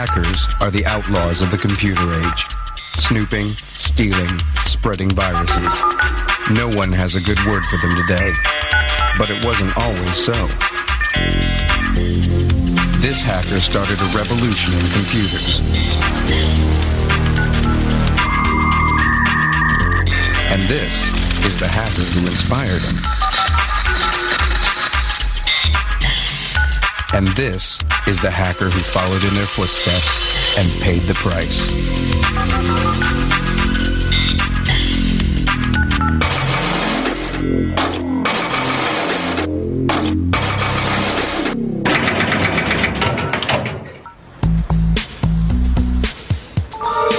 Hackers are the outlaws of the computer age. Snooping, stealing, spreading viruses. No one has a good word for them today. But it wasn't always so. This hacker started a revolution in computers. And this is the hacker who inspired him. And this is the hacker who followed in their footsteps and paid the price.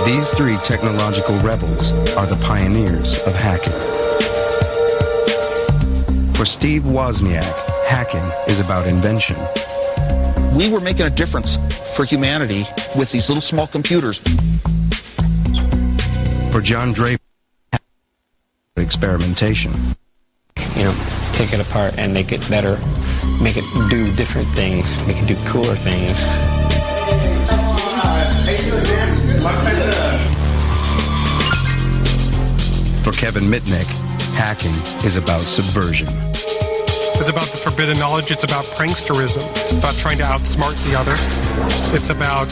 These three technological rebels are the pioneers of hacking. For Steve Wozniak, hacking is about invention. We were making a difference for humanity with these little small computers. For John Draper, experimentation. You know, take it apart and make it better, make it do different things, make it do cooler things. For Kevin Mitnick, hacking is about subversion. It's about the forbidden knowledge. It's about pranksterism, about trying to outsmart the other. It's about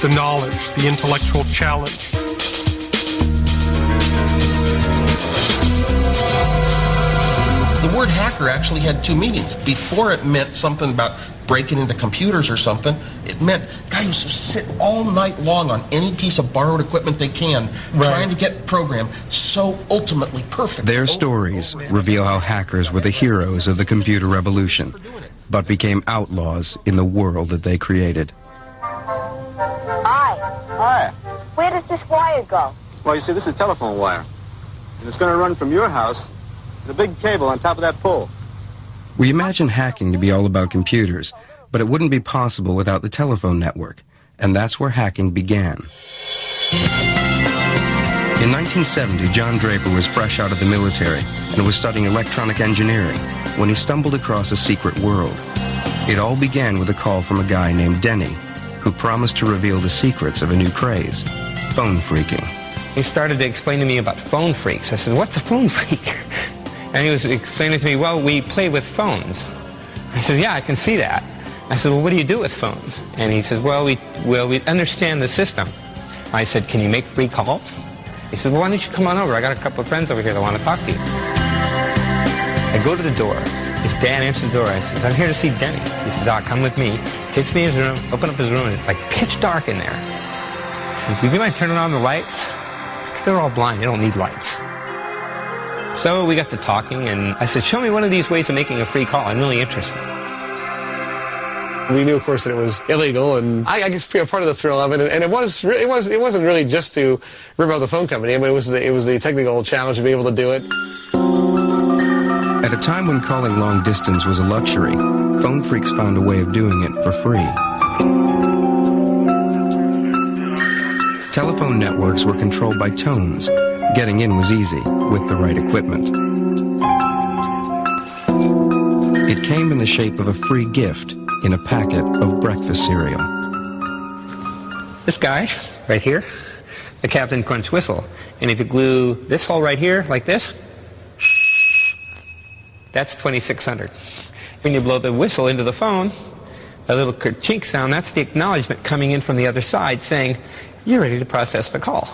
the knowledge, the intellectual challenge. Word hacker actually had two meanings. Before it meant something about breaking into computers or something, it meant guy who sit all night long on any piece of borrowed equipment they can, trying to get program so ultimately perfect. Their stories oh, reveal how hackers were the heroes of the computer revolution, but became outlaws in the world that they created. Hi. Hi. Where does this wire go? Well, you see, this is telephone wire. And it's going to run from your house to the big cable on top of that pole. We imagine hacking to be all about computers, but it wouldn't be possible without the telephone network, and that's where hacking began. In 1970, John Draper was fresh out of the military and was studying electronic engineering when he stumbled across a secret world. It all began with a call from a guy named Denny, who promised to reveal the secrets of a new craze, phone phreaking. He started to explain to me about phone freaks. I said, what's a phone phreak? And he was explaining to me, well, we play with phones. I said, yeah, I can see that. I said, well, what do you do with phones? And he says, well, we, well, we understand the system. I said, can you make free calls? He said, well, why don't you come on over? I got a couple of friends over here that want to talk to you. I go to the door. His dad answers the door. I says, I'm here to see Denny. He says, Doc, come with me. Takes me in his room, open up his room, and it's like pitch dark in there. He says, would you mind turning on the lights? They're all blind. They don't need lights. So we got to talking, and I said, show me one of these ways of making a free call. I'm really interested. We knew, of course, that it was illegal, and I, I guess be a part of the thrill of it. And, and it was, it was, it wasn't really just to rip out the phone company. I mean, it was the, it was the technical challenge to be able to do it. At a time when calling long distance was a luxury, phone freaks found a way of doing it for free. Telephone networks were controlled by tones. Getting in was easy with the right equipment. It came in the shape of a free gift in a packet of breakfast cereal. This guy, right here, the Captain Crunch whistle. And if you glue this hole right here, like this, that's 2600. When you blow the whistle into the phone, a little chink sound, that's the acknowledgement coming in from the other side saying, you're ready to process the call.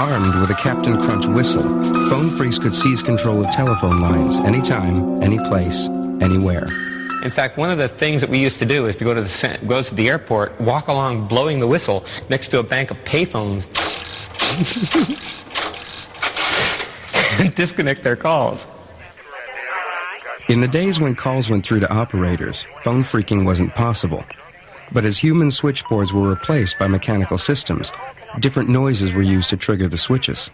Armed with a Captain Crunch whistle, phone freaks could seize control of telephone lines anytime, any place, anywhere. In fact, one of the things that we used to do is to go to the go to the airport, walk along blowing the whistle next to a bank of payphones, and disconnect their calls. In the days when calls went through to operators, phone freaking wasn't possible. But as human switchboards were replaced by mechanical systems, different noises were used to trigger the switches.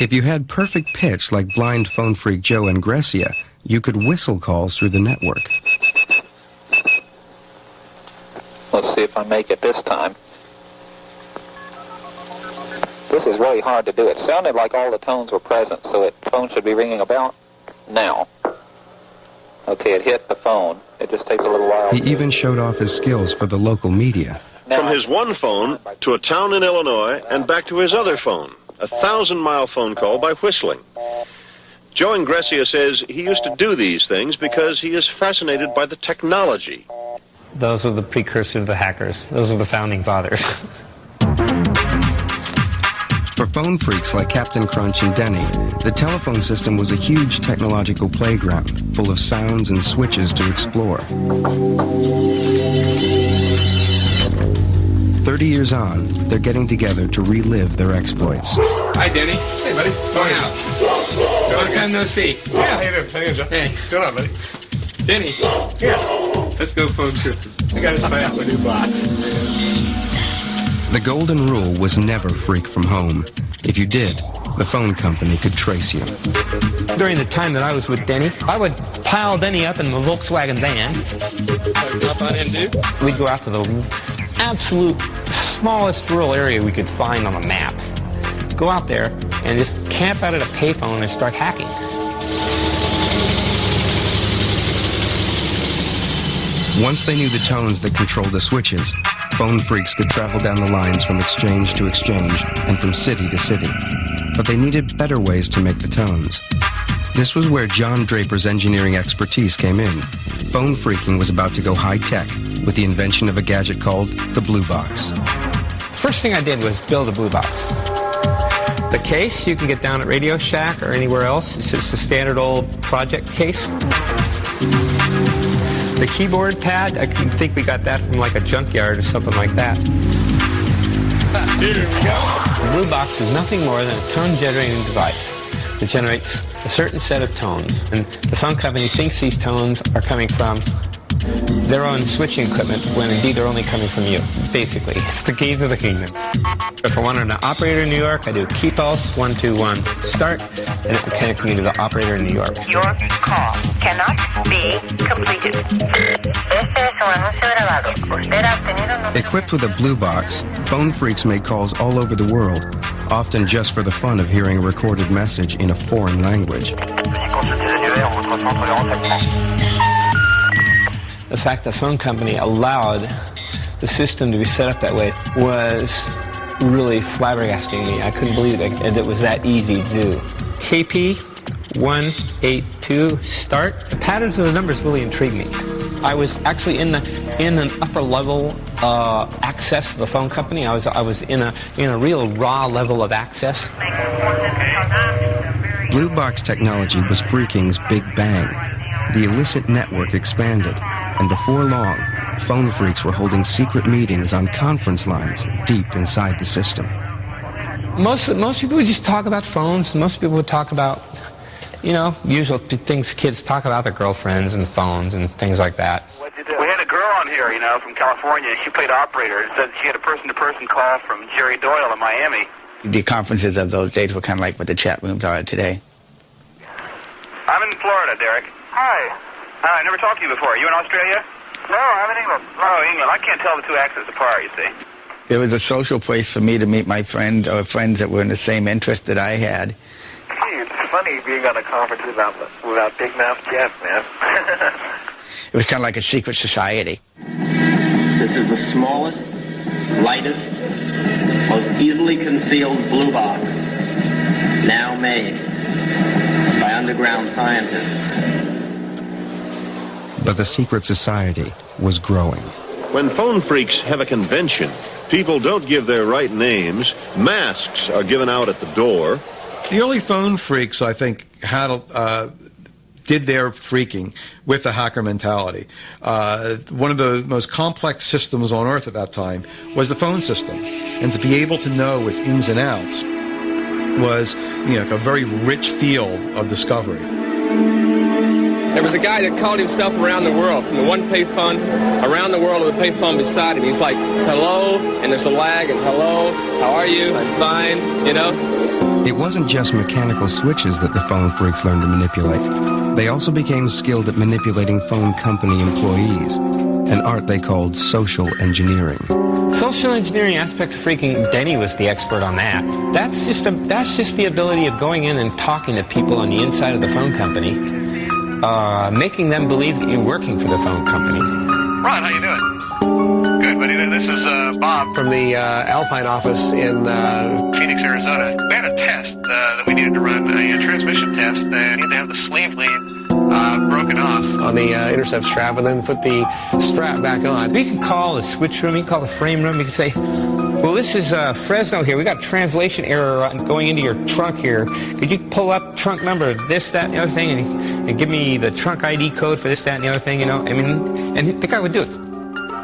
If you had perfect pitch like blind phone freak Joe Engressia, you could whistle calls through the network. Let's see if I make it this time. This is really hard to do. It sounded like all the tones were present, so it phone should be ringing about now. Okay, it hit the phone. It just takes a little while. He even showed off his skills for the local media. From his one phone to a town in Illinois and back to his other phone, a thousand mile phone call by whistling. Joe Engressia says he used to do these things because he is fascinated by the technology. Those are the precursor to the hackers. Those are the founding fathers. For phone freaks like Captain Crunch and Denny, the telephone system was a huge technological playground full of sounds and switches to explore. Thirty years on, they're getting together to relive their exploits. Hi, Denny. Hey, buddy. Going out. Long time no see. Yeah, how you doing? How you doing, Hey. What's going on, buddy? Denny. Yeah. Let's go phone trip. I got to try out my new box. The golden rule was never freak from home. If you did, the phone company could trace you. During the time that I was with Denny, I would pile Denny up in the Volkswagen van. Jump on in, dude. We'd go out to the absolute smallest rural area we could find on a map. Go out there and just camp out at a payphone and start hacking. Once they knew the tones that controlled the switches, phone freaks could travel down the lines from exchange to exchange and from city to city. But they needed better ways to make the tones. This was where John Draper's engineering expertise came in. Phone freaking was about to go high tech with the invention of a gadget called the Blue Box. First thing I did was build a blue box. The case you can get down at Radio Shack or anywhere else. It's just a standard old project case. The keyboard pad, I can think we got that from like a junkyard or something like that. Here we go. The blue box is nothing more than a tone generating device that generates a certain set of tones. And the phone company thinks these tones are coming from their own switching equipment when indeed they're only coming from you. Basically, it's the keys of the kingdom. If I wanted an operator in New York, I do key pulse 121 start, and it will connect me to the operator in New York. Your call cannot be completed. Este es un anuncio grabado. Usted ha obtenido un Equipped with a Blue Box, phone freaks make calls all over the world, often just for the fun of hearing a recorded message in a foreign language. The fact the phone company allowed the system to be set up that way was really flabbergasting me. I couldn't believe it, it was that easy to do. KP 182 start. The patterns of the numbers really intrigued me. I was actually in the in an upper level uh, access to the phone company. I was I was in a in a real raw level of access. Blue Box technology was freaking's big bang. The illicit network expanded, and before long, phone freaks were holding secret meetings on conference lines deep inside the system. Most most people would just talk about phones. Most people would talk about, you know, usual things kids talk about their girlfriends and phones and things like that. We had a girl on here, you know, from California. She played operator. It said she had a person-to-person call from Jerry Doyle in Miami. The conferences of those days were kind of like what the chat rooms are today. I'm in Florida, Derek. Hi. Hi, I never talked to you before. Are you in Australia? No, I'm in England. Oh, England. I can't tell the two accents apart, you see. It was a social place for me to meet my friend or friends that were in the same interest that I had. Gee, it's funny being on a conference without, without Big Mouth Jeff, man. It was kind of like a secret society. This is the smallest, lightest, most easily concealed blue box now made by underground scientists. But the secret society was growing. When phone freaks have a convention, people don't give their right names, masks are given out at the door. The early phone freaks, I think, had uh, did their freaking with the hacker mentality. Uh, one of the most complex systems on Earth at that time was the phone system, and to be able to know its ins and outs was, you know, a very rich field of discovery. There was a guy that called himself around the world from the one payphone around the world with a payphone beside him. He's like, hello, and there's a lag, and hello, how are you? I'm fine, you know? It wasn't just mechanical switches that the phone freaks learned to manipulate. They also became skilled at manipulating phone company employees, an art they called social engineering. Social engineering aspect of freaking Denny was the expert on that. That's just a, that's just the ability of going in and talking to people on the inside of the phone company uh, making them believe that you're working for the phone company. Ron, how you doing? Good, buddy. This is uh, Bob from the uh, Alpine office in uh, Phoenix, Arizona. We had a test uh, that we needed to run, a, transmission test. They needed to have the sleeve lead uh, broken off on the uh, intercept strap and then put the strap back on. We can call the switch room, you can call the frame room, you can say, well, this is uh, Fresno here. We got translation error going into your trunk here. Could you pull up trunk number this, that, and the other thing, and, and give me the trunk ID code for this, that, and the other thing? You know, I mean, and the guy would do it.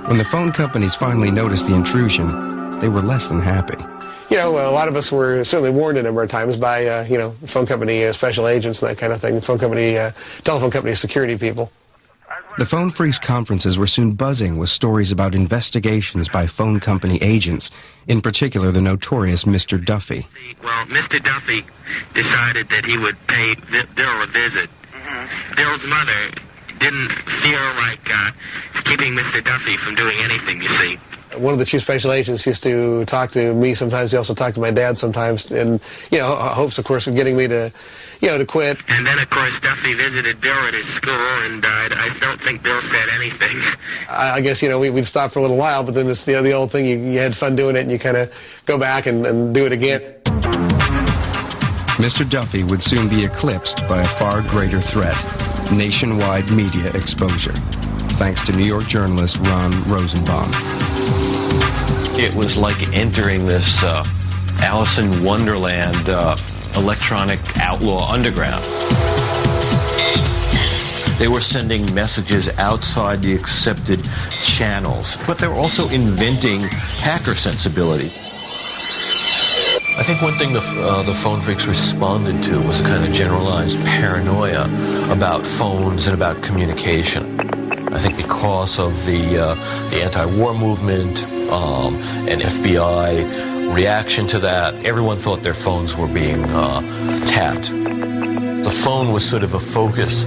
When the phone companies finally noticed the intrusion, they were less than happy. You know, a lot of us were certainly warned a number of times by, uh, you know, phone company uh, special agents and that kind of thing, phone company, uh, telephone company security people. The Phone Freaks conferences were soon buzzing with stories about investigations by phone company agents, in particular the notorious Mr. Duffy. Well, Mr. Duffy decided that he would pay Bill a visit. Mm-hmm. Bill's mother didn't feel like uh, keeping Mr. Duffy from doing anything, you see one of the chief special agents used to talk to me sometimes. He also talked to my dad sometimes, and you know, hopes, of course, of getting me to, you know, to quit. And then, of course, Duffy visited Bill at his school, and uh, I don't think Bill said anything. I, guess you know we, would stop for a little while, but then it's the, the old thing. You, you had fun doing it, and you kind of go back and, and do it again. Mr. Duffy would soon be eclipsed by a far greater threat nationwide media exposure, thanks to New York journalist Ron Rosenbaum. It was like entering this uh, Alice in Wonderland uh, electronic outlaw underground. They were sending messages outside the accepted channels, but they were also inventing hacker sensibility. I think one thing the, uh, the phone freaks responded to was a kind of generalized paranoia about phones and about communication. I think because of the, uh, the anti-war movement, um, and FBI reaction to that. Everyone thought their phones were being uh, tapped. The phone was sort of a focus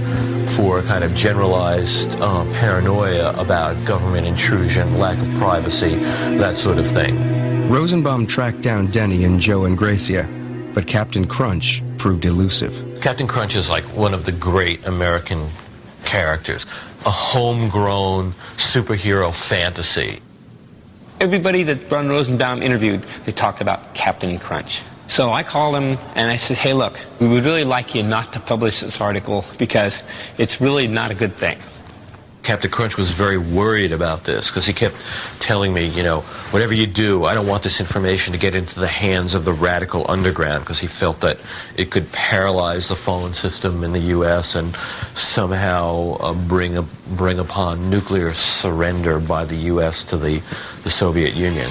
for a kind of generalized uh, paranoia about government intrusion, lack of privacy, that sort of thing. Rosenbaum tracked down Denny and Joe Engressia, but Captain Crunch proved elusive. Captain Crunch is like one of the great American characters, a homegrown superhero fantasy Everybody that Ron Rosenbaum interviewed, they talked about Captain Crunch. So I called him and I said, hey, look, we would really like you not to publish this article because it's really not a good thing. Captain Crunch was very worried about this because he kept telling me, you know, whatever you do, I don't want this information to get into the hands of the radical underground because he felt that it could paralyze the phone system in the U.S. and somehow uh, bring, a, bring upon nuclear surrender by the U.S. to the, the Soviet Union.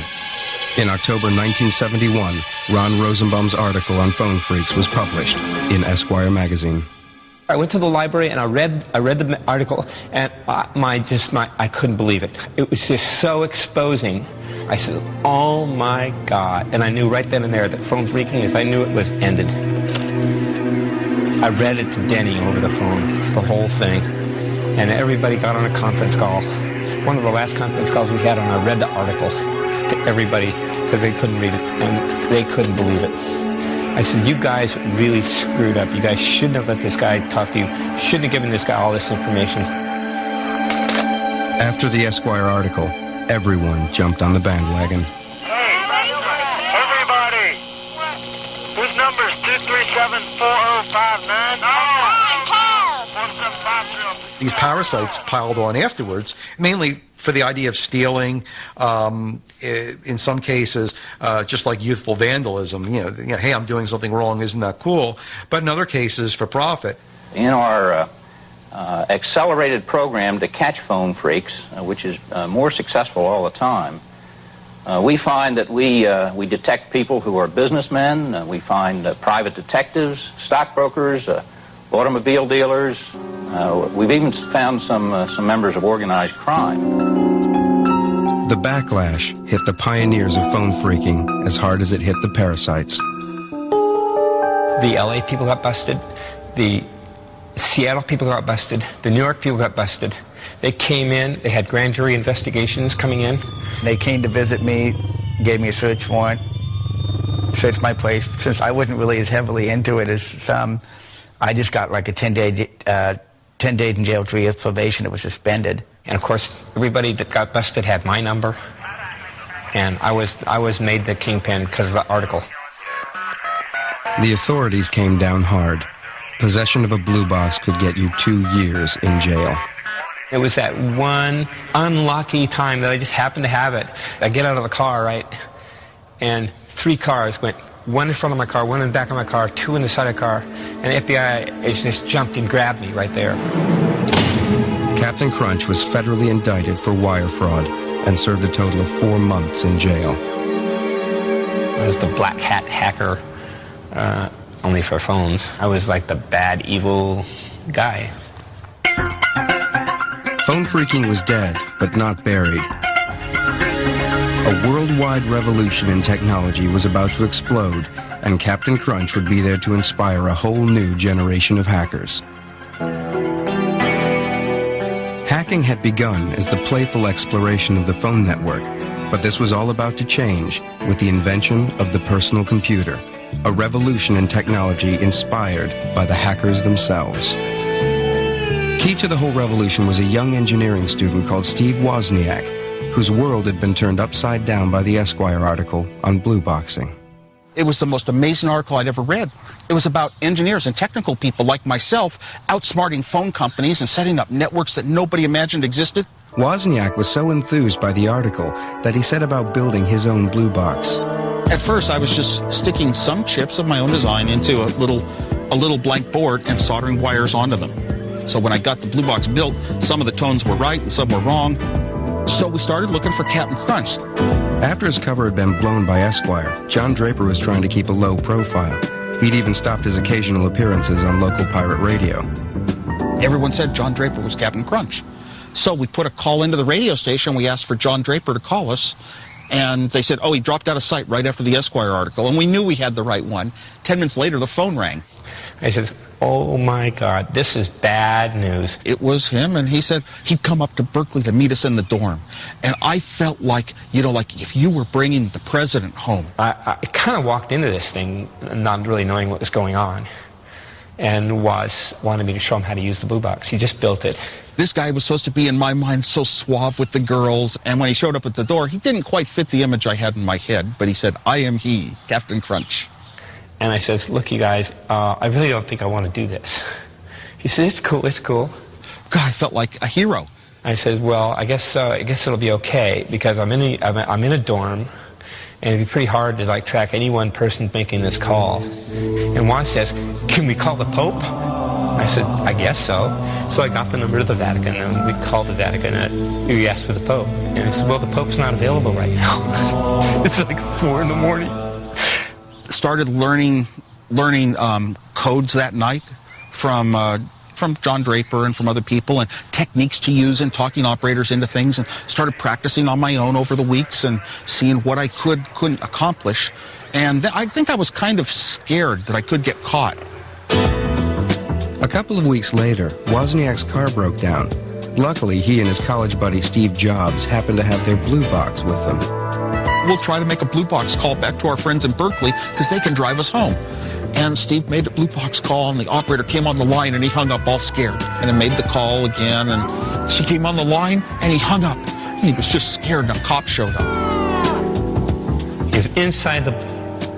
In October 1971, Ron Rosenbaum's article on phone freaks was published in Esquire magazine. I went to the library and I read I read the article and I, my just my I couldn't believe it. It was just so exposing. I said, "Oh my God!" And I knew right then and there that phone freaking. is. I knew it was ended. I read it to Denny over the phone, the whole thing, and everybody got on a conference call. One of the last conference calls we had, and I read the article to everybody because they couldn't read it and they couldn't believe it. I said, you guys really screwed up. You guys shouldn't have let this guy talk to you. Shouldn't have given this guy all this information. After the Esquire article, everyone jumped on the bandwagon. Hey, everybody! This number is 237-4059. These parasites piled on afterwards, mainly for the idea of stealing, um, in some cases, uh, just like youthful vandalism. You know, you know, hey, I'm doing something wrong, isn't that cool? But in other cases, for profit. In our uh, uh, accelerated program to catch phone freaks, uh, which is uh, more successful all the time, uh, we find that we, we detect people who are businessmen, we find private detectives, stockbrokers, automobile dealers. Uh, we've even found some, uh, some members of organized crime. The backlash hit the pioneers of phone freaking as hard as it hit the parasites. The LA people got busted. The Seattle people got busted. The New York people got busted. They came in. They had grand jury investigations coming in. They came to visit me, gave me a search warrant, searched my place. Since I wasn't really as heavily into it as some, I just got like a 10-day uh, 10 days in jail, three years probation. It was suspended. And of course, everybody that got busted had my number. And I was, I was made the kingpin because of the article. The authorities came down hard. Possession of a blue box could get you two years in jail. It was that one unlucky time that I just happened to have it. I get out of the car, right? And three cars went, one in front of my car, one in the back of my car, two in the side of the car. And the FBI agents jumped and grabbed me right there. Captain Crunch was federally indicted for wire fraud and served a total of four months in jail. I was the black hat hacker, uh, only for phones. I was like the bad, evil guy. Phone phreaking was dead, but not buried. A worldwide revolution in technology was about to explode, and Captain Crunch would be there to inspire a whole new generation of hackers. Hacking had begun as the playful exploration of the phone network, but this was all about to change with the invention of the personal computer, a revolution in technology inspired by the hackers themselves. Key to the whole revolution was a young engineering student called Steve Wozniak, whose world had been turned upside down by the Esquire article on blue boxing. It was the most amazing article I'd ever read. It was about engineers and technical people like myself outsmarting phone companies and setting up networks that nobody imagined existed. Wozniak was so enthused by the article that he set about building his own blue box. At first, I was just sticking some chips of my own design into a little, a little blank board and soldering wires onto them. So when I got the blue box built, some of the tones were right and some were wrong. So we started looking for Captain Crunch. After his cover had been blown by Esquire, John Draper was trying to keep a low profile. He'd even stopped his occasional appearances on local pirate radio. Everyone said John Draper was Captain Crunch. So we put a call into the radio station. We asked for John Draper to call us. And they said, oh, he dropped out of sight right after the Esquire article. And we knew we had the right one. Ten minutes later, the phone rang. I said, oh my God, this is bad news. It was him, and he said he'd come up to Berkeley to meet us in the dorm. And I felt like, you know, like if you were bringing the president home. I, I kind of walked into this thing not really knowing what was going on and was wanted me to show him how to use the blue box. He just built it. This guy was supposed to be, in my mind, so suave with the girls. And when he showed up at the door, he didn't quite fit the image I had in my head. But he said, I am he, Captain Crunch. And I says, look, you guys, uh, I really don't think I want to do this. He said, it's cool, it's cool. God, I felt like a hero. I said, well, I guess, uh, I guess it'll be okay because I'm in, a, I'm, I'm in a dorm and it'd be pretty hard to like track any one person making this call. And Juan says, can we call the Pope? I said, I guess so. So I got the number to the Vatican and we called the Vatican and we asked for the Pope. And he said, well, the Pope's not available right now. it's like four in the morning started learning learning um, codes that night from uh, from John Draper and from other people and techniques to use and talking operators into things and started practicing on my own over the weeks and seeing what I could couldn't accomplish and I think I was kind of scared that I could get caught. A couple of weeks later, Wozniak's car broke down. Luckily, he and his college buddy Steve Jobs happened to have their blue box with them we'll try to make a blue box call back to our friends in Berkeley because they can drive us home. And Steve made the blue box call, and the operator came on the line, and he hung up all scared. And then made the call again, and she came on the line, and he hung up. He was just scared, and a cop showed up. He was inside the,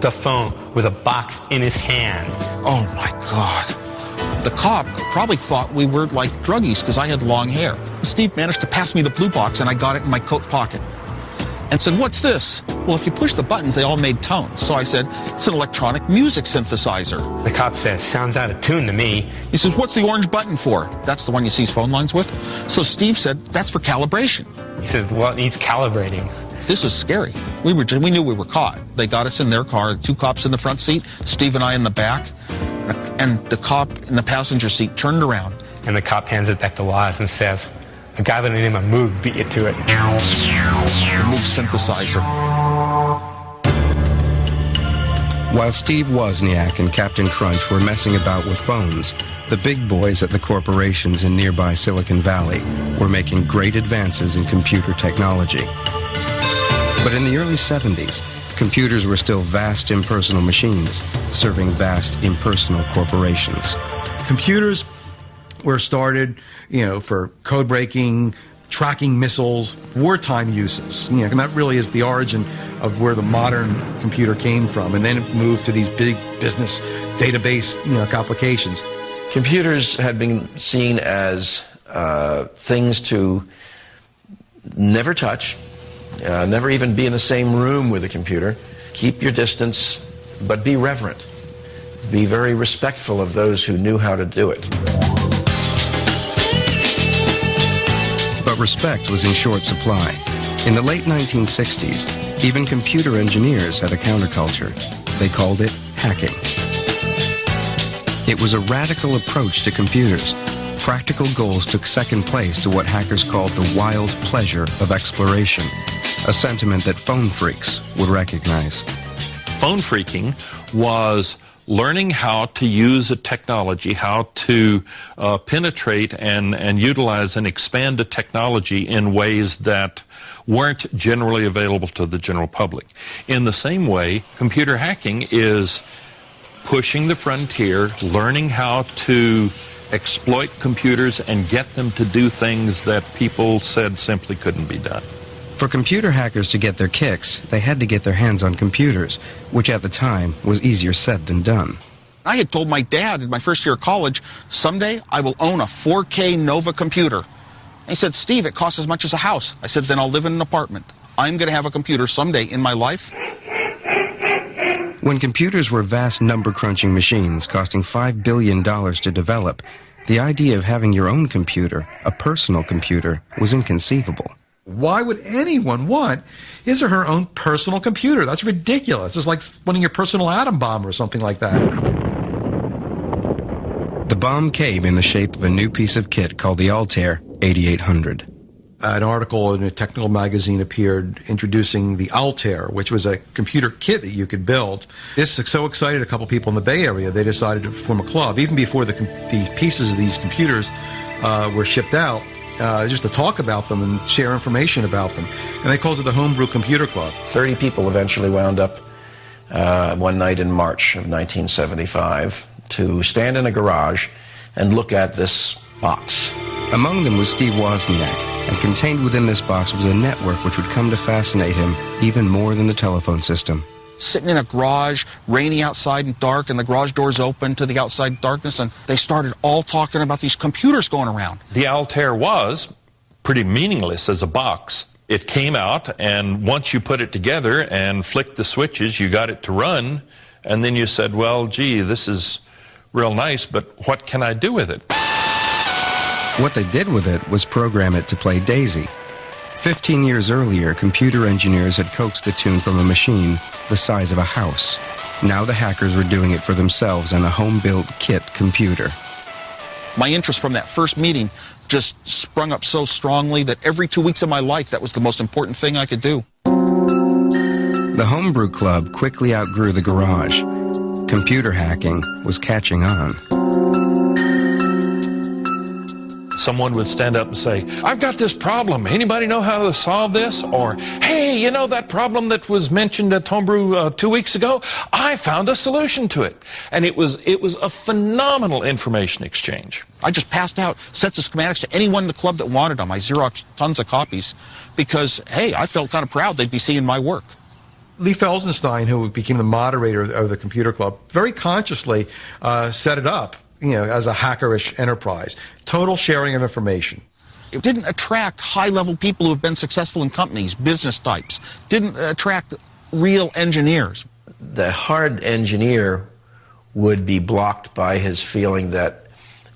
the phone with a box in his hand. Oh, my God. The cop probably thought we were like druggies because I had long hair. Steve managed to pass me the blue box, and I got it in my coat pocket and said, what's this? Well, if you push the buttons, they all made tones. So I said, it's an electronic music synthesizer. The cop says, sounds out of tune to me. He says, what's the orange button for? That's the one you seize phone lines with. So Steve said, that's for calibration. He says, well, it needs calibrating. This is scary. We were we knew we were caught. They got us in their car, two cops in the front seat, Steve and I in the back, and the cop in the passenger seat turned around. And the cop hands it back to Woz and says, a guy by the name of Moog beat you to it. Moog synthesizer. While Steve Wozniak and Captain Crunch were messing about with phones, the big boys at the corporations in nearby Silicon Valley were making great advances in computer technology. But in the early 70s, computers were still vast impersonal machines, serving vast impersonal corporations. Computers were started, you know, for code breaking, tracking missiles, wartime uses. You know, and that really is the origin of where the modern computer came from. And then it moved to these big business database, you know, applications. Computers had been seen as uh, things to never touch, uh, never even be in the same room with a computer. Keep your distance, but be reverent. Be very respectful of those who knew how to do it. Respect was in short supply. In the late 1960s, even computer engineers had a counterculture. They called it hacking. It was a radical approach to computers. Practical goals took second place to what hackers called the wild pleasure of exploration, a sentiment that phone freaks would recognize. Phone freaking was learning how to use a technology, how to uh, penetrate and, and utilize and expand a technology in ways that weren't generally available to the general public. In the same way, computer hacking is pushing the frontier, learning how to exploit computers and get them to do things that people said simply couldn't be done. For computer hackers to get their kicks, they had to get their hands on computers, which at the time was easier said than done. I had told my dad in my first year of college, someday I will own a 4K Nova computer. He said, Steve, it costs as much as a house. I said, then I'll live in an apartment. I'm going to have a computer someday in my life. When computers were vast number crunching machines costing $5 billion to develop, the idea of having your own computer, a personal computer, was inconceivable. Why would anyone want his or her own personal computer? That's ridiculous. It's like wanting your personal atom bomb or something like that. The bomb came in the shape of a new piece of kit called the Altair 8800. An article in a technical magazine appeared introducing the Altair, which was a computer kit that you could build. This so excited a couple people in the Bay Area, they decided to form a club. Even before the, the pieces of these computers uh, were shipped out, uh, just to talk about them and share information about them. And they called it the Homebrew Computer Club. 30 people eventually wound up uh, one night in March of 1975 to stand in a garage and look at this box. Among them was Steve Wozniak, and contained within this box was a network which would come to fascinate him even more than the telephone system sitting in a garage, rainy outside and dark, and the garage doors open to the outside darkness, and they started all talking about these computers going around. The Altair was pretty meaningless as a box. It came out, and once you put it together and flicked the switches, you got it to run, and then you said, well, gee, this is real nice, but what can I do with it? What they did with it was program it to play Daisy. Fifteen years earlier, computer engineers had coaxed the tune from a machine the size of a house. Now the hackers were doing it for themselves on a home-built kit computer. My interest from that first meeting just sprung up so strongly that every two weeks of my life, that was the most important thing I could do. The Homebrew Club quickly outgrew the garage. Computer hacking was catching on someone would stand up and say, I've got this problem. Anybody know how to solve this? Or, hey, you know that problem that was mentioned at Homebrew uh, two weeks ago? I found a solution to it. And it was, it was a phenomenal information exchange. I just passed out sets of schematics to anyone in the club that wanted them. I Xerox tons of copies because, hey, I felt kind of proud they'd be seeing my work. Lee Felsenstein, who became the moderator of the computer club, very consciously uh, set it up you know, as a hackerish enterprise. Total sharing of information. It didn't attract high-level people who have been successful in companies, business types. Didn't attract real engineers. The hard engineer would be blocked by his feeling that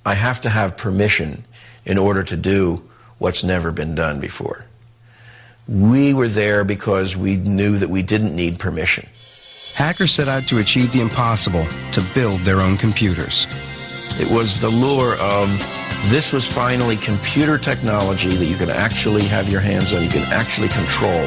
I have to have permission in order to do what's never been done before. We were there because we knew that we didn't need permission. Hackers set out to achieve the impossible, to build their own computers. It was the lure of this was finally computer technology that you can actually have your hands on, you can actually control.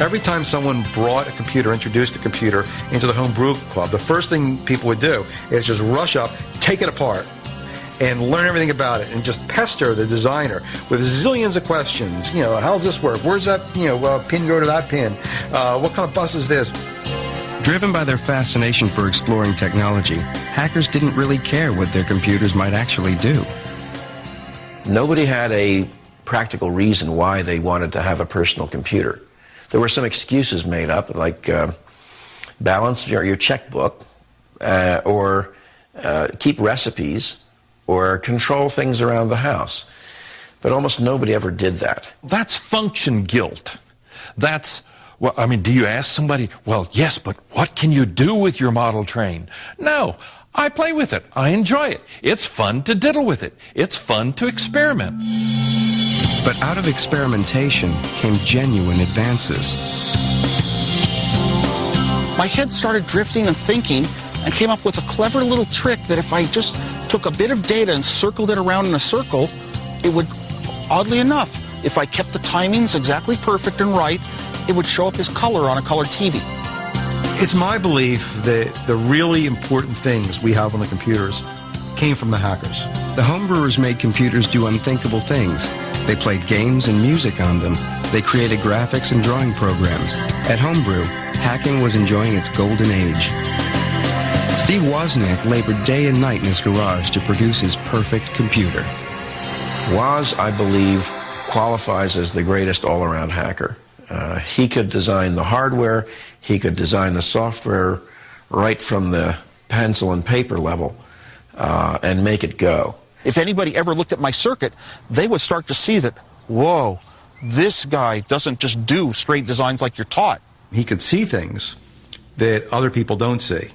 Every time someone brought a computer, introduced a computer into the home brew club, the first thing people would do is just rush up, take it apart, and learn everything about it and just pester the designer with zillions of questions. You know, how does this work? Where's that, you know, uh, pin go to that pin? Uh, what kind of bus is this? Driven by their fascination for exploring technology, hackers didn't really care what their computers might actually do. Nobody had a practical reason why they wanted to have a personal computer. There were some excuses made up, like uh, balance your, your checkbook, uh, or uh, keep recipes, or control things around the house. But almost nobody ever did that. That's function guilt. That's, well, I mean, do you ask somebody, well, yes, but what can you do with your model train? No, I play with it. I enjoy it. It's fun to diddle with it. It's fun to experiment. But out of experimentation came genuine advances. My head started drifting and thinking and came up with a clever little trick that if I just took a bit of data and circled it around in a circle, it would, oddly enough, if I kept the timings exactly perfect and right, it would show up as color on a color TV. It's my belief that the really important things we have on the computers came from the hackers. The homebrewers made computers do unthinkable things. They played games and music on them. They created graphics and drawing programs. At Homebrew, hacking was enjoying its golden age. Steve Wozniak labored day and night in his garage to produce his perfect computer. Woz, I believe, qualifies as the greatest all-around hacker. Uh, he could design the hardware, he could design the software right from the pencil and paper level uh, and make it go. If anybody ever looked at my circuit, they would start to see that, whoa, this guy doesn't just do straight designs like you're taught. He could see things that other people don't see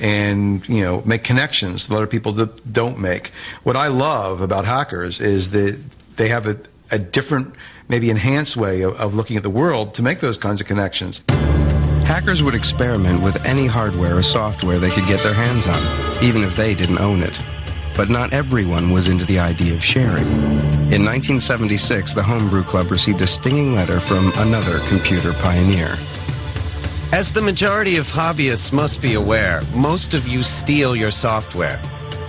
and you know make connections that other people that don't make. What I love about hackers is that they have a, a different, maybe enhanced way of, of looking at the world to make those kinds of connections. Hackers would experiment with any hardware or software they could get their hands on, even if they didn't own it. But not everyone was into the idea of sharing. In 1976, the Homebrew Club received a stinging letter from another computer pioneer. As the majority of hobbyists must be aware, most of you steal your software.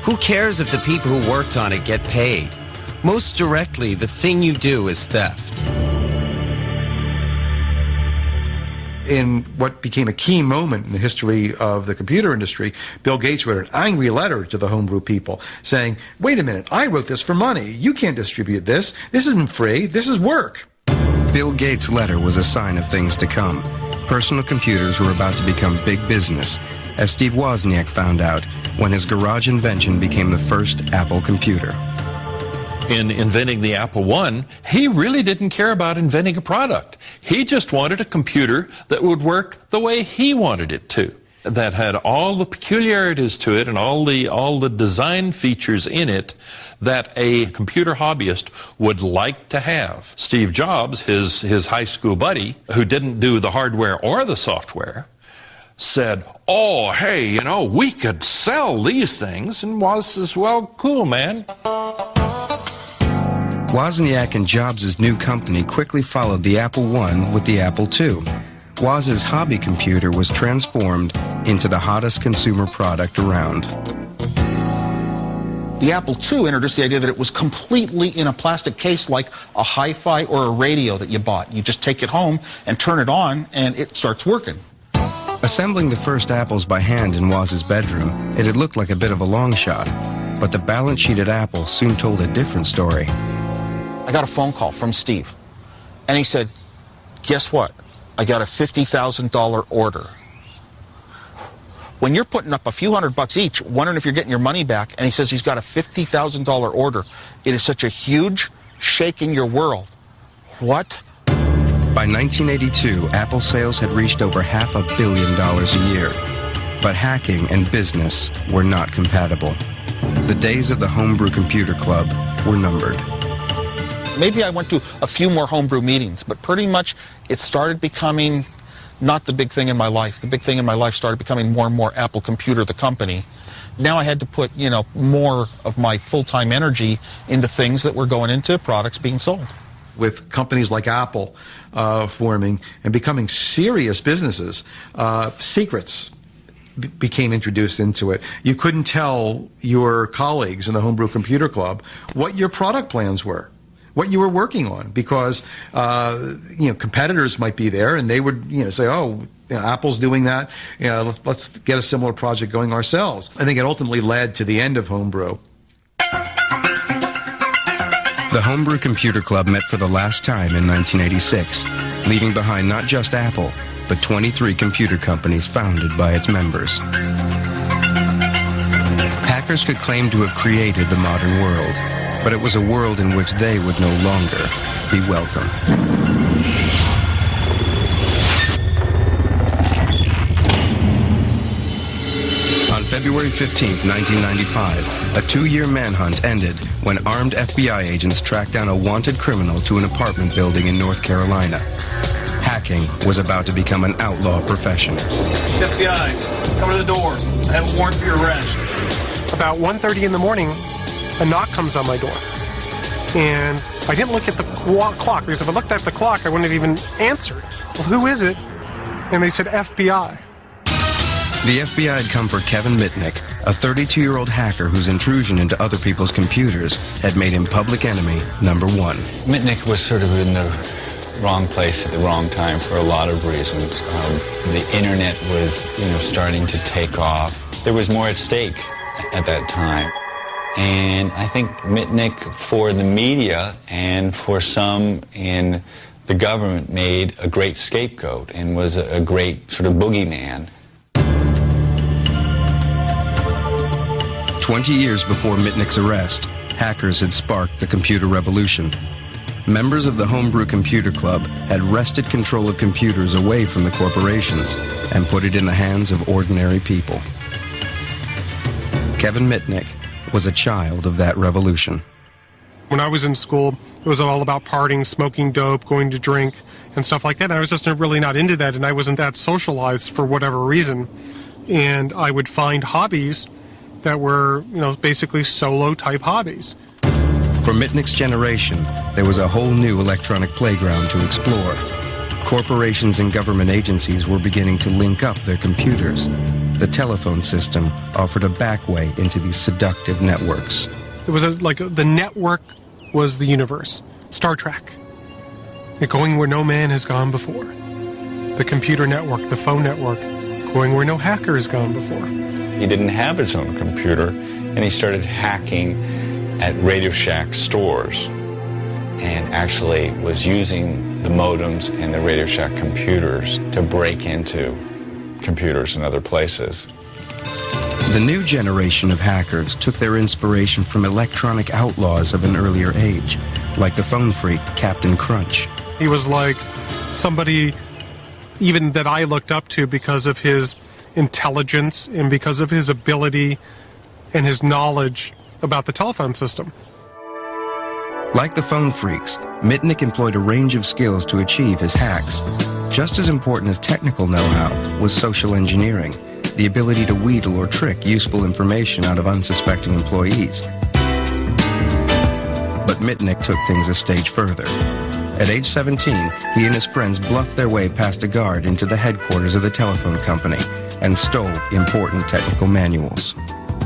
Who cares if the people who worked on it get paid? Most directly, the thing you do is theft. in what became a key moment in the history of the computer industry, Bill Gates wrote an angry letter to the homebrew people saying, wait a minute, I wrote this for money. You can't distribute this. This isn't free. This is work. Bill Gates' letter was a sign of things to come. Personal computers were about to become big business, as Steve Wozniak found out when his garage invention became the first Apple computer in inventing the Apple I, he really didn't care about inventing a product. He just wanted a computer that would work the way he wanted it to. That had all the peculiarities to it and all the all the design features in it that a computer hobbyist would like to have. Steve Jobs, his his high school buddy, who didn't do the hardware or the software, said, Oh, hey, you know, we could sell these things, and was as well, cool, man. Wozniak and Jobs' new company quickly followed the Apple I with the Apple II. Woz's hobby computer was transformed into the hottest consumer product around. The Apple II introduced the idea that it was completely in a plastic case like a hi-fi or a radio that you bought. You just take it home and turn it on and it starts working. Assembling the first apples by hand in Woz's bedroom, it had looked like a bit of a long shot. But the balance sheet at Apple soon told a different story. I got a phone call from Steve. And he said, guess what? I got a $50,000 order. When you're putting up a few hundred bucks each, wondering if you're getting your money back, and he says he's got a $50,000 order, it is such a huge shake in your world. What? By 1982, Apple sales had reached over half a billion dollars a year. But hacking and business were not compatible. The days of the Homebrew Computer Club were numbered. Maybe I went to a few more homebrew meetings, but pretty much it started becoming not the big thing in my life. The big thing in my life started becoming more and more Apple Computer, the company. Now I had to put, you know, more of my full-time energy into things that were going into products being sold. With companies like Apple uh, forming and becoming serious businesses, uh, secrets became introduced into it. You couldn't tell your colleagues in the Homebrew Computer Club what your product plans were what you were working on because uh, you know competitors might be there and they would you know say oh you know, Apple's doing that. You know let's, let's get a similar project going ourselves. I think it ultimately led to the end of homebrew. The Homebrew Computer Club met for the last time in 1986, leaving behind not just Apple, but 23 computer companies founded by its members. Hackers could claim to have created the modern world, but it was a world in which they would no longer be welcome. On February 15, 1995, a two-year manhunt ended when armed FBI agents tracked down a wanted criminal to an apartment building in North Carolina. Hacking was about to become an outlaw profession. FBI, come to the door. I have a warrant for your arrest. About 1.30 in the morning, a knock comes on my door. And I didn't look at the clock because if I looked at the clock, I wouldn't have even answered. Well, who is it? And they said FBI. The FBI had come for Kevin Mitnick, a 32-year-old hacker whose intrusion into other people's computers had made him public enemy number one. Mitnick was sort of in the wrong place at the wrong time for a lot of reasons. Um, the internet was, you know, starting to take off. There was more at stake at that time. And I think Mitnick, for the media and for some in the government, made a great scapegoat and was a, great sort of boogeyman. 20 years before Mitnick's arrest, hackers had sparked the computer revolution. Members of the Homebrew Computer Club had wrested control of computers away from the corporations and put it in the hands of ordinary people. Kevin Mitnick was a child of that revolution. When I was in school, it was all about partying, smoking dope, going to drink, and stuff like that. And I was just really not into that, and I wasn't that socialized for whatever reason. And I would find hobbies that were, you know, basically solo type hobbies. For Mitnick's generation, there was a whole new electronic playground to explore. Corporations and government agencies were beginning to link up their computers. The telephone system offered a backway into these seductive networks. It was a, like the network was the universe. Star Trek. It going where no man has gone before. The computer network, the phone network, going where no hacker has gone before. He didn't have his own computer, and he started hacking at Radio Shack stores and actually was using the modems and the Radio Shack computers to break into computers in other places. The new generation of hackers took their inspiration from electronic outlaws of an earlier age, like the phone freak Captain Crunch. He was like somebody even that I looked up to because of his intelligence and because of his ability and his knowledge about the telephone system. Like the phone freaks, Mitnick employed a range of skills to achieve his hacks. Just as important as technical know-how was social engineering, the ability to wheedle or trick useful information out of unsuspecting employees. But Mitnick took things a stage further. At age 17, he and his friends bluffed their way past a guard into the headquarters of the telephone company and stole important technical manuals.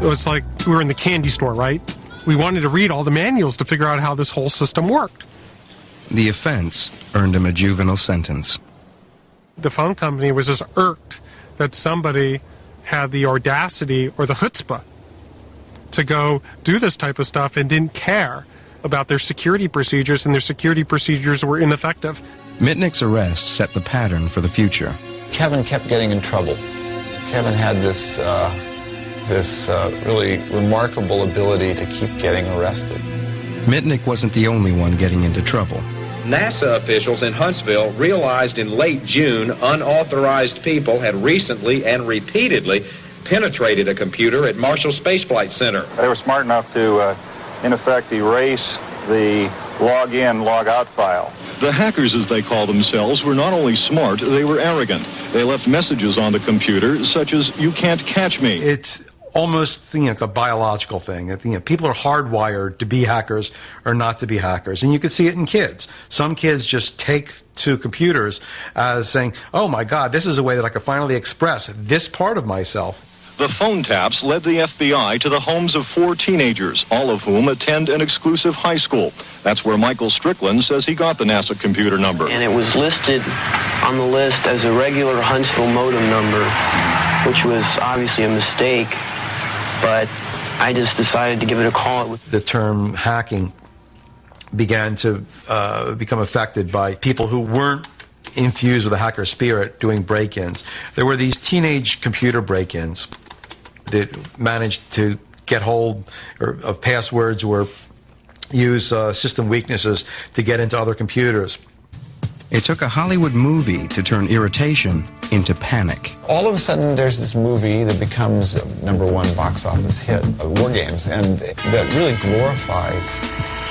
It was like we were in the candy store, right? We wanted to read all the manuals to figure out how this whole system worked. The offense earned him a juvenile sentence. The phone company was just irked that somebody had the audacity or the chutzpah to go do this type of stuff and didn't care about their security procedures, and their security procedures were ineffective. Mitnick's arrest set the pattern for the future. Kevin kept getting in trouble. Kevin had this uh, this uh, really remarkable ability to keep getting arrested. Mitnick wasn't the only one getting into trouble. NASA officials in Huntsville realized in late June unauthorized people had recently and repeatedly penetrated a computer at Marshall Space Flight Center. They were smart enough to, uh, in effect, erase the log in, log out file. The hackers, as they call themselves, were not only smart, they were arrogant. They left messages on the computer, such as, you can't catch me. It's almost you know, a biological thing. You know, people are hardwired to be hackers or not to be hackers. And you can see it in kids. Some kids just take to computers as saying, oh my God, this is a way that I can finally express this part of myself. The phone taps led the FBI to the homes of four teenagers, all of whom attend an exclusive high school. That's where Michael Strickland says he got the NASA computer number. And it was listed on the list as a regular Huntsville modem number, which was obviously a mistake, but I just decided to give it a call. The term hacking began to uh, become affected by people who weren't infused with a hacker spirit doing break-ins. There were these teenage computer break-ins that managed to get hold of passwords or use uh, system weaknesses to get into other computers. It took a Hollywood movie to turn irritation into panic. All of a sudden, there's this movie that becomes a number one box office hit, uh, War Games, and that really glorifies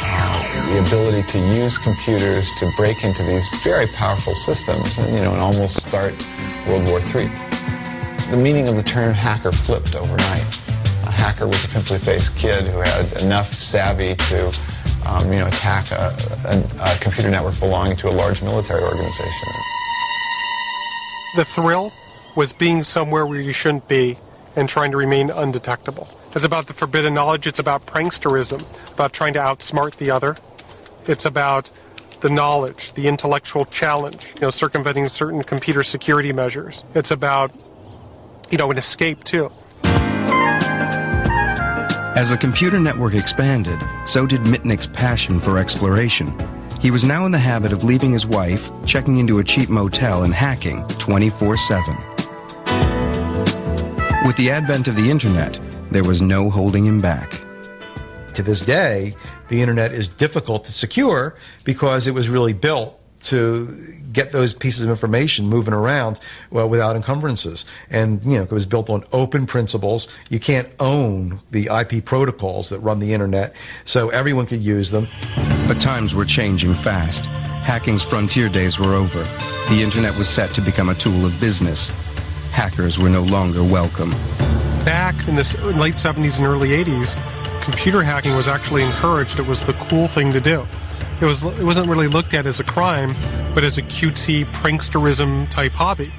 uh, the ability to use computers to break into these very powerful systems and, you know, and almost start World War III. The meaning of the term hacker flipped overnight. A hacker was a pimply-faced kid who had enough savvy to um, you know, attack a, a, a computer network belonging to a large military organization. The thrill was being somewhere where you shouldn't be and trying to remain undetectable. It's about the forbidden knowledge. It's about pranksterism, about trying to outsmart the other. It's about the knowledge, the intellectual challenge, you know, circumventing certain computer security measures. It's about, you know, an escape too. As the computer network expanded, so did Mitnick's passion for exploration. He was now in the habit of leaving his wife, checking into a cheap motel, and hacking 24 7. With the advent of the internet, there was no holding him back. To this day, the internet is difficult to secure because it was really built to get those pieces of information moving around well, without encumbrances. And, you know, it was built on open principles. You can't own the IP protocols that run the internet, so everyone could use them. But times were changing fast. Hacking's frontier days were over. The internet was set to become a tool of business. Hackers were no longer welcome. Back in the late 70s and early 80s, computer hacking was actually encouraged. It was the cool thing to do. It was it wasn't really looked at as a crime, but as a cutesy pranksterism type hobby.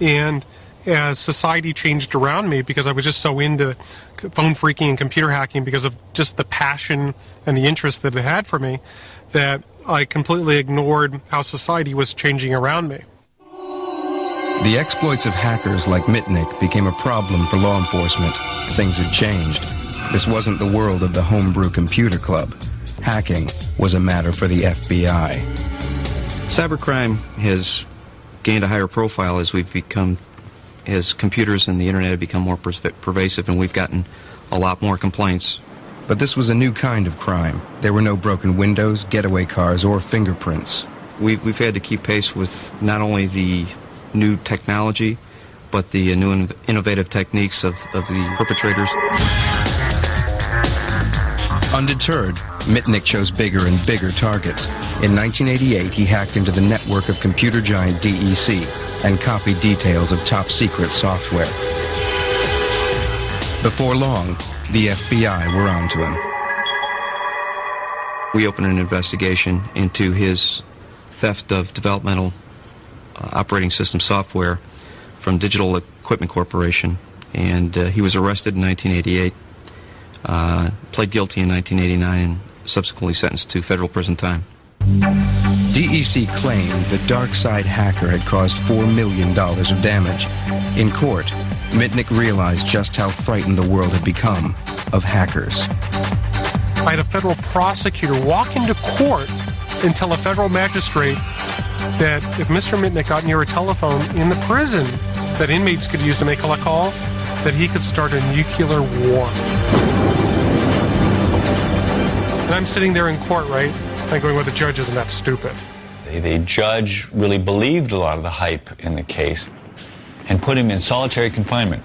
And as society changed around me, because I was just so into phone phreaking and computer hacking because of just the passion and the interest that it had for me, that I completely ignored how society was changing around me. The exploits of hackers like Mitnick became a problem for law enforcement. Things had changed. This wasn't the world of the homebrew computer club. Hacking was a matter for the FBI. Cybercrime has gained a higher profile as we've become, as computers and the internet have become more pervasive, and we've gotten a lot more complaints. But this was a new kind of crime. There were no broken windows, getaway cars, or fingerprints. We've, we've had to keep pace with not only the new technology, but the new innovative techniques of, of the perpetrators. Undeterred, Mitnick chose bigger and bigger targets. In 1988, he hacked into the network of computer giant DEC and copied details of top secret software. Before long, the FBI were onto him. We opened an investigation into his theft of developmental uh, operating system software from Digital Equipment Corporation, and uh, he was arrested in 1988 uh, pled guilty in 1989 and subsequently sentenced to federal prison time. DEC claimed the dark side hacker had caused $4 million of damage. In court, Mitnick realized just how frightened the world had become of hackers. I had a federal prosecutor walk into court and tell a federal magistrate that if Mr. Mitnick got near a telephone in the prison that inmates could use to make calls, that he could start a nuclear war. And I'm sitting there in court, right? I'm going, well, the judge isn't that stupid. The, the judge really believed a lot of the hype in the case and put him in solitary confinement.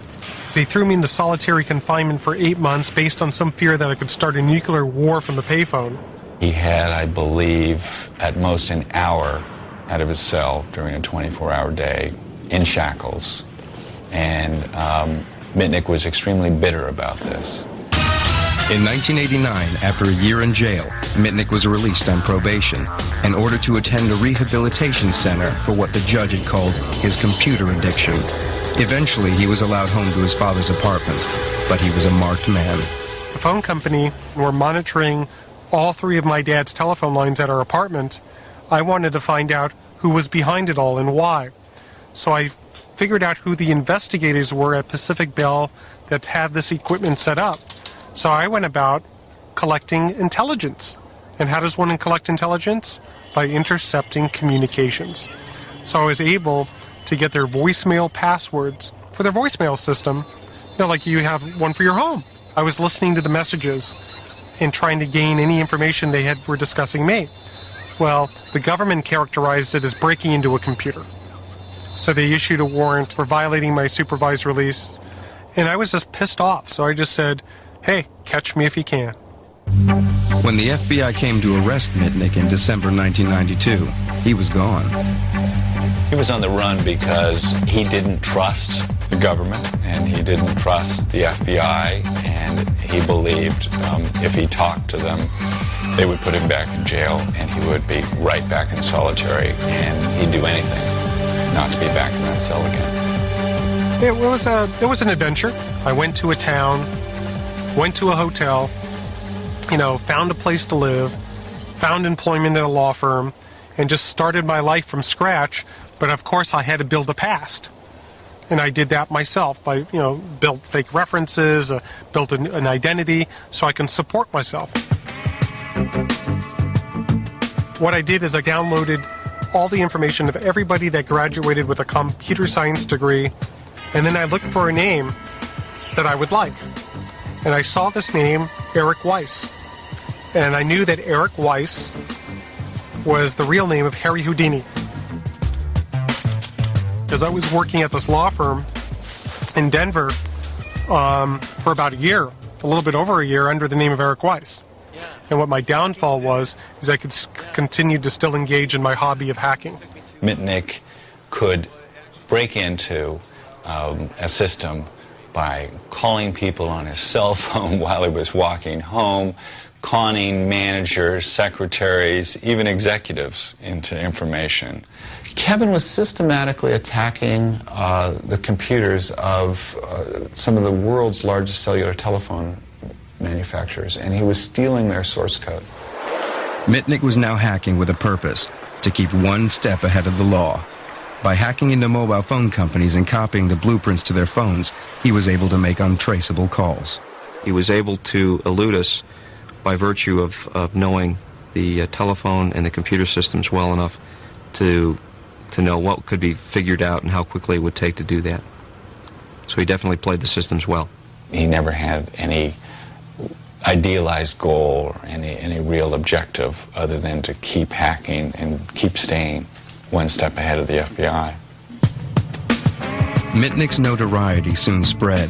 So he threw me into solitary confinement for eight months based on some fear that I could start a nuclear war from the payphone. He had, I believe, at most an hour out of his cell during a 24 hour day in shackles. And um, Mitnick was extremely bitter about this. In 1989, after a year in jail, Mitnick was released on probation in order to attend a rehabilitation center for what the judge had called his computer addiction. Eventually, he was allowed home to his father's apartment, but he was a marked man. The phone company were monitoring all three of my dad's telephone lines at our apartment. I wanted to find out who was behind it all and why. So I figured out who the investigators were at Pacific Bell that had this equipment set up. So I went about collecting intelligence. And how does one collect intelligence? By intercepting communications. So I was able to get their voicemail passwords for their voicemail system. You know, like you have one for your home. I was listening to the messages and trying to gain any information they had were discussing me. Well, the government characterized it as breaking into a computer. So they issued a warrant for violating my supervised release. And I was just pissed off. So I just said, hey, catch me if you can. When the FBI came to arrest Mitnick in December 1992, he was gone. He was on the run because he didn't trust the government and he didn't trust the FBI and he believed um, if he talked to them, they would put him back in jail and he would be right back in solitary and he'd do anything not to be back in that cell again. It was a it was an adventure. I went to a town, went to a hotel, you know, found a place to live, found employment at a law firm, and just started my life from scratch. But of course, I had to build a past, and I did that myself by you know built fake references, uh, built an, an identity so I can support myself. What I did is I downloaded all the information of everybody that graduated with a computer science degree, and then I looked for a name that I would like. And I saw this name, Eric Weiss. And I knew that Eric Weiss was the real name of Harry Houdini. Because I was working at this law firm in Denver um, for about a year, a little bit over a year, under the name of Eric Weiss. And what my downfall was is I could continue to still engage in my hobby of hacking. Mitnick could break into um, a system by calling people on his cell phone while he was walking home, conning managers, secretaries, even executives into information. Kevin was systematically attacking uh, the computers of uh, some of the world's largest cellular telephone manufacturers, and he was stealing their source code. Mitnick was now hacking with a purpose to keep one step ahead of the law. By hacking into mobile phone companies and copying the blueprints to their phones, he was able to make untraceable calls. He was able to elude us by virtue of, of knowing the uh, telephone and the computer systems well enough to, to know what could be figured out and how quickly it would take to do that. So he definitely played the systems well. He never had any idealized goal or any, any real objective other than to keep hacking and keep staying one step ahead of the FBI. Mitnick's notoriety soon spread.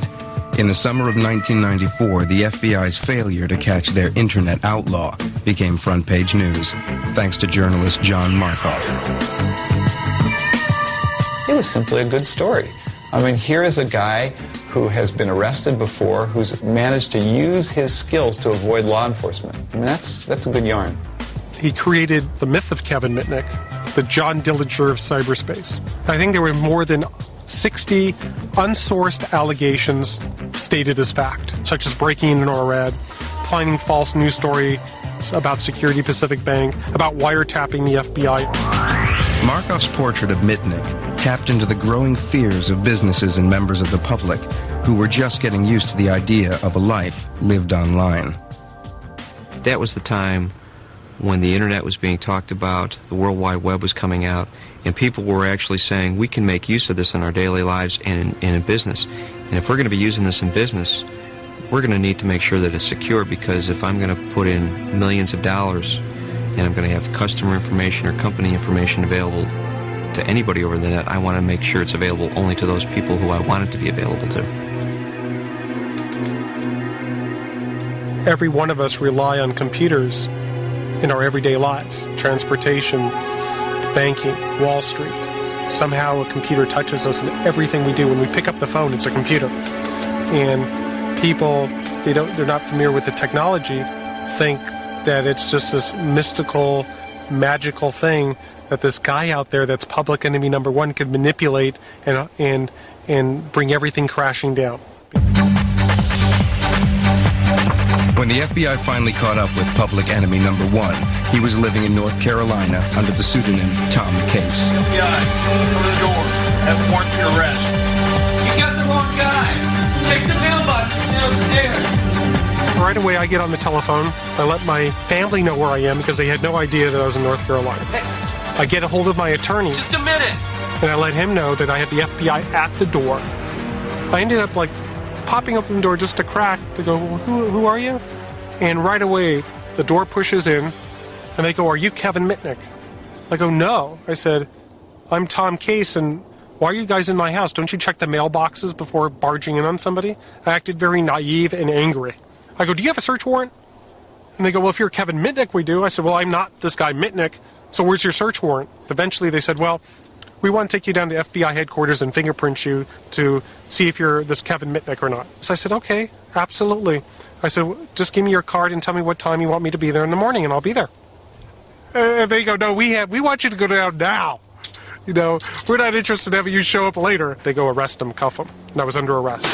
In the summer of 1994, the FBI's failure to catch their internet outlaw became front page news, thanks to journalist John Markoff. It was simply a good story. I mean, here is a guy who has been arrested before, who's managed to use his skills to avoid law enforcement. I mean, that's, that's a good yarn. He created the myth of Kevin Mitnick, the John Dillinger of cyberspace. I think there were more than 60 unsourced allegations stated as fact, such as breaking into NORAD, planning false news story about Security Pacific Bank, about wiretapping the FBI. Markoff's portrait of Mitnick tapped into the growing fears of businesses and members of the public who were just getting used to the idea of a life lived online. That was the time when the internet was being talked about, the World Wide Web was coming out, and people were actually saying we can make use of this in our daily lives and in, and in business. And if we're going to be using this in business, we're going to need to make sure that it's secure because if I'm going to put in millions of dollars and I'm going to have customer information or company information available to anybody over the net, I want to make sure it's available only to those people who I want it to be available to. Every one of us rely on computers in our everyday lives transportation, banking, Wall Street. Somehow a computer touches us in everything we do. When we pick up the phone, it's a computer. And people they don't they're not familiar with the technology think that it's just this mystical magical thing that this guy out there that's public enemy number one could manipulate and and and bring everything crashing down. When the FBI finally caught up with public enemy number one, he was living in North Carolina under the pseudonym Tom Case. FBI, come to the door. Have a warrant for your arrest. You got the wrong guy. Check the mailbox downstairs. Right away, I get on the telephone. I let my family know where I am because they had no idea that I was in North Carolina. I get a hold of my attorney. Just a minute. And I let him know that I had the FBI at the door. I ended up like popping open the door just a crack to go, who, who are you? And right away, the door pushes in, and they go, Are you Kevin Mitnick? I go, No. I said, I'm Tom Case, and why are you guys in my house? Don't you check the mailboxes before barging in on somebody? I acted very naive and angry. I go, Do you have a search warrant? And they go, Well, if you're Kevin Mitnick, we do. I said, Well, I'm not this guy Mitnick, so where's your search warrant? Eventually, they said, Well, we want to take you down to FBI headquarters and fingerprint you to see if you're this Kevin Mitnick or not. So I said, okay, absolutely. I said, just give me your card and tell me what time you want me to be there in the morning, and I'll be there. And they go, no, we have, we want you to go down now. You know, we're not interested in having you show up later. They go arrest him, cuff him, and I was under arrest.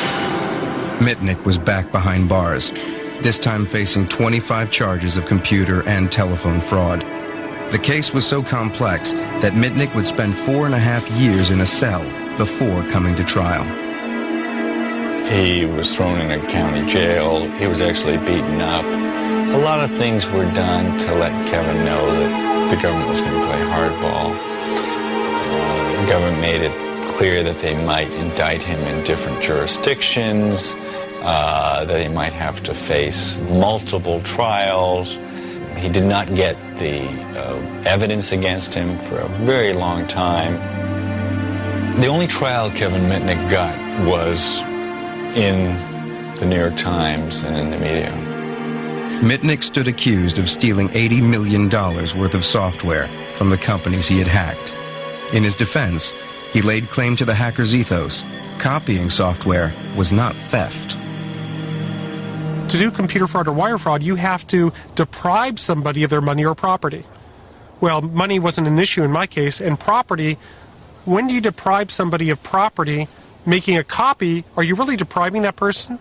Mitnick was back behind bars, this time facing 25 charges of computer and telephone fraud. The case was so complex that Mitnick would spend four and a half years in a cell before coming to trial. He was thrown in a county jail. He was actually beaten up. A lot of things were done to let Kevin know that the government was going to play hardball. Uh, the government made it clear that they might indict him in different jurisdictions, uh, that he might have to face multiple trials. He did not get the uh, evidence against him for a very long time. The only trial Kevin Mitnick got was in the New York Times and in the media. Mitnick stood accused of stealing $80 million worth of software from the companies he had hacked. In his defense, he laid claim to the hacker's ethos. Copying software was not theft to do computer fraud or wire fraud, you have to deprive somebody of their money or property. Well, money wasn't an issue in my case, and property, when do you deprive somebody of property, making a copy, are you really depriving that person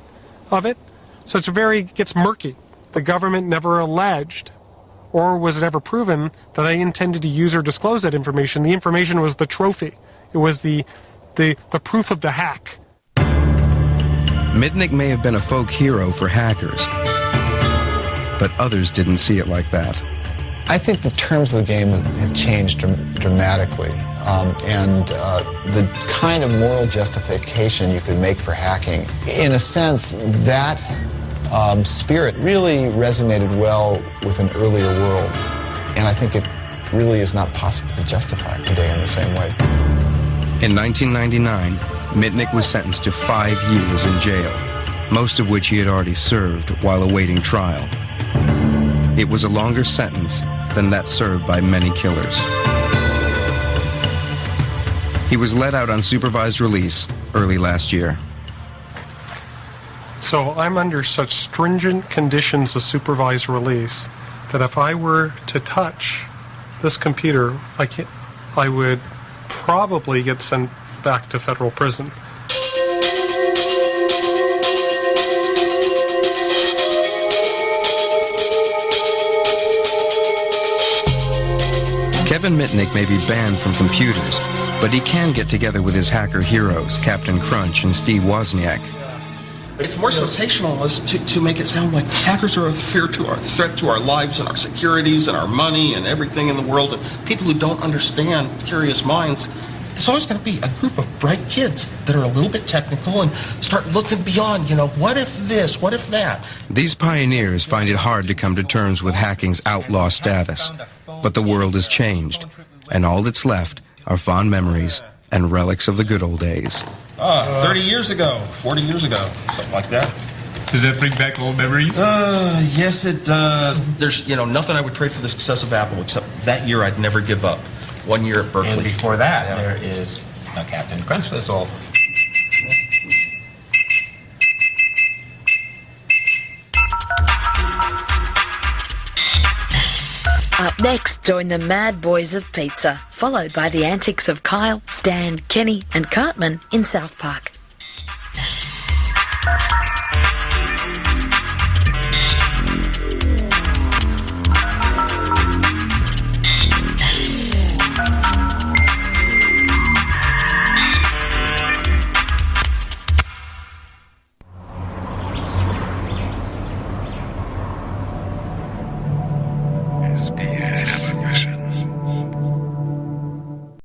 of it? So it's very, gets murky. The government never alleged, or was it ever proven, that I intended to use or disclose that information. The information was the trophy. It was the, the, the proof of the hack. Mitnick may have been a folk hero for hackers, but others didn't see it like that. I think the terms of the game have changed dramatically, um, and uh, the kind of moral justification you could make for hacking, in a sense, that um, spirit really resonated well with an earlier world, and I think it really is not possible to justify today in the same way. In 1999, Mitnick was sentenced to five years in jail, most of which he had already served while awaiting trial. It was a longer sentence than that served by many killers. He was let out on supervised release early last year. So I'm under such stringent conditions of supervised release that if I were to touch this computer, I, I would probably get sent back to federal prison. Kevin Mitnick may be banned from computers, but he can get together with his hacker heroes, Captain Crunch and Steve Wozniak. It's more sensationalist to, to make it sound like hackers are a fear to our threat to our lives and our securities and our money and everything in the world. And people who don't understand curious minds there's always going to be a group of bright kids that are a little bit technical and start looking beyond, you know, what if this, what if that? These pioneers find it hard to come to terms with hacking's outlaw status. But the world has changed, and all that's left are fond memories and relics of the good old days. Ah, 30 years ago, 40 years ago, something like that. Does that bring back old memories? Uh, yes, it does. There's, you know, nothing I would trade for the success of Apple except that year I'd never give up one year at Berkeley. And before that, yeah. there is now Captain whistle. Up next, join the Mad Boys of Pizza, followed by the antics of Kyle, Stan, Kenny, and Cartman in South Park.